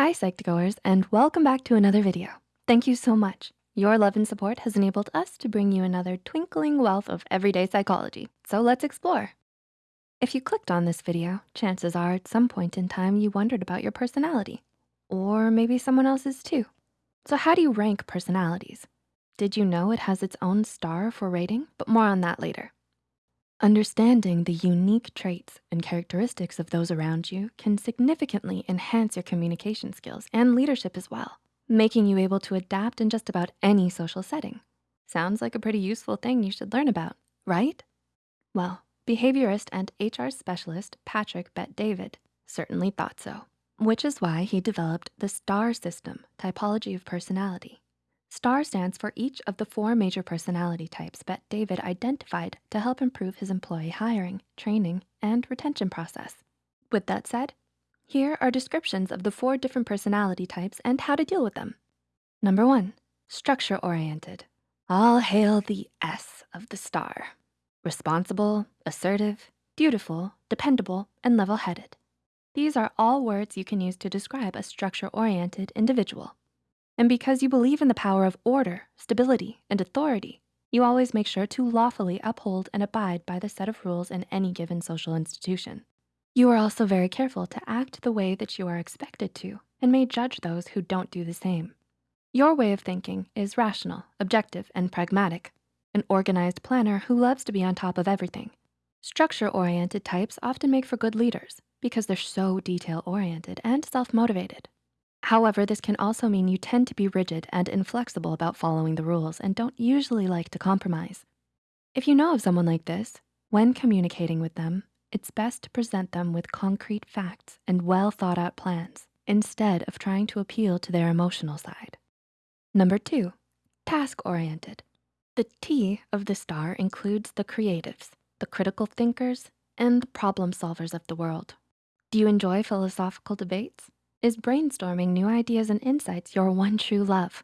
Hi Psych2Goers and welcome back to another video. Thank you so much. Your love and support has enabled us to bring you another twinkling wealth of everyday psychology. So let's explore. If you clicked on this video, chances are at some point in time you wondered about your personality or maybe someone else's too. So how do you rank personalities? Did you know it has its own star for rating? But more on that later. Understanding the unique traits and characteristics of those around you can significantly enhance your communication skills and leadership as well, making you able to adapt in just about any social setting. Sounds like a pretty useful thing you should learn about, right? Well, behaviorist and HR specialist Patrick Bet-David certainly thought so, which is why he developed the STAR system, typology of personality. STAR stands for each of the four major personality types Bet-David identified to help improve his employee hiring, training, and retention process. With that said, here are descriptions of the four different personality types and how to deal with them. Number one, structure-oriented. All hail the S of the STAR. Responsible, assertive, dutiful, dependable, and level-headed. These are all words you can use to describe a structure-oriented individual. And because you believe in the power of order, stability, and authority, you always make sure to lawfully uphold and abide by the set of rules in any given social institution. You are also very careful to act the way that you are expected to and may judge those who don't do the same. Your way of thinking is rational, objective, and pragmatic, an organized planner who loves to be on top of everything. Structure-oriented types often make for good leaders because they're so detail-oriented and self-motivated. However, this can also mean you tend to be rigid and inflexible about following the rules and don't usually like to compromise. If you know of someone like this, when communicating with them, it's best to present them with concrete facts and well thought out plans instead of trying to appeal to their emotional side. Number two, task-oriented. The T of the star includes the creatives, the critical thinkers, and the problem solvers of the world. Do you enjoy philosophical debates? Is brainstorming new ideas and insights your one true love?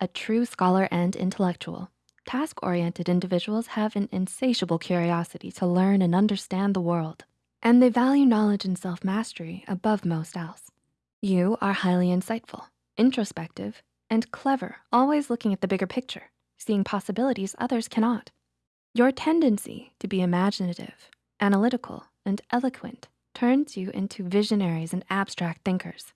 A true scholar and intellectual, task-oriented individuals have an insatiable curiosity to learn and understand the world, and they value knowledge and self-mastery above most else. You are highly insightful, introspective, and clever, always looking at the bigger picture, seeing possibilities others cannot. Your tendency to be imaginative, analytical, and eloquent turns you into visionaries and abstract thinkers.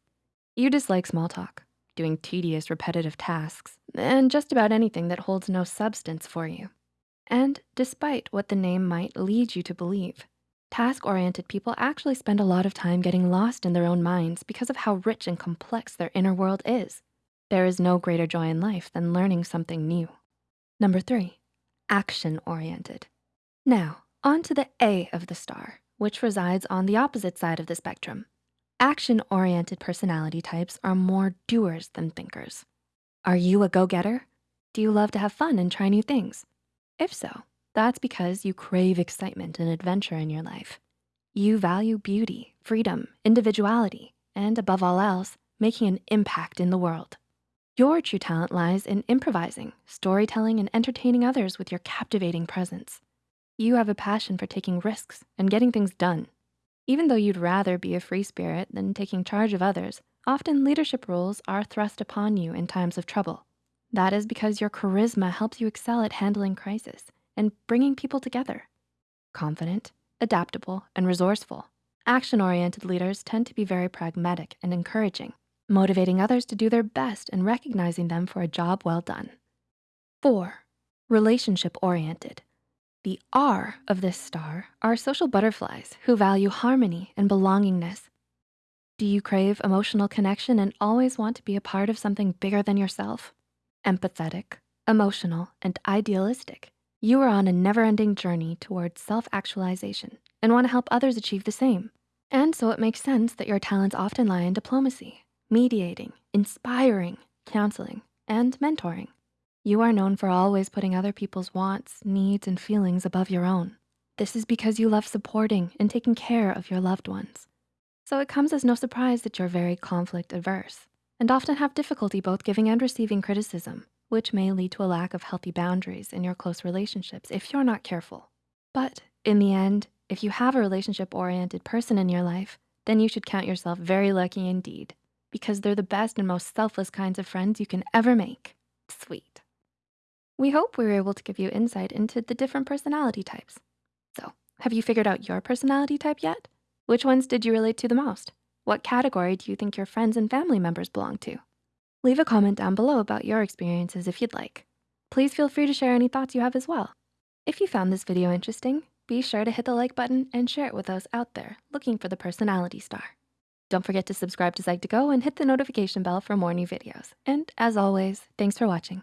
You dislike small talk, doing tedious, repetitive tasks, and just about anything that holds no substance for you. And despite what the name might lead you to believe, task-oriented people actually spend a lot of time getting lost in their own minds because of how rich and complex their inner world is. There is no greater joy in life than learning something new. Number three, action-oriented. Now, on to the A of the star, which resides on the opposite side of the spectrum, Action-oriented personality types are more doers than thinkers. Are you a go-getter? Do you love to have fun and try new things? If so, that's because you crave excitement and adventure in your life. You value beauty, freedom, individuality, and above all else, making an impact in the world. Your true talent lies in improvising, storytelling, and entertaining others with your captivating presence. You have a passion for taking risks and getting things done. Even though you'd rather be a free spirit than taking charge of others, often leadership roles are thrust upon you in times of trouble. That is because your charisma helps you excel at handling crisis and bringing people together. Confident, adaptable, and resourceful, action-oriented leaders tend to be very pragmatic and encouraging, motivating others to do their best and recognizing them for a job well done. Four, relationship-oriented. The R of this star are social butterflies who value harmony and belongingness. Do you crave emotional connection and always want to be a part of something bigger than yourself? Empathetic, emotional, and idealistic, you are on a never-ending journey towards self-actualization and wanna help others achieve the same. And so it makes sense that your talents often lie in diplomacy, mediating, inspiring, counseling, and mentoring. You are known for always putting other people's wants, needs, and feelings above your own. This is because you love supporting and taking care of your loved ones. So it comes as no surprise that you're very conflict averse and often have difficulty both giving and receiving criticism, which may lead to a lack of healthy boundaries in your close relationships if you're not careful. But in the end, if you have a relationship-oriented person in your life, then you should count yourself very lucky indeed. because they're the best and most selfless kinds of friends you can ever make. Sweet. We hope we were able to give you insight into the different personality types. So have you figured out your personality type yet? Which ones did you relate to the most? What category do you think your friends and family members belong to? Leave a comment down below about your experiences if you'd like. Please feel free to share any thoughts you have as well. If you found this video interesting, be sure to hit the like button and share it with those out there looking for the personality star. Don't forget to subscribe to Psych2Go and hit the notification bell for more new videos. And as always, thanks for watching.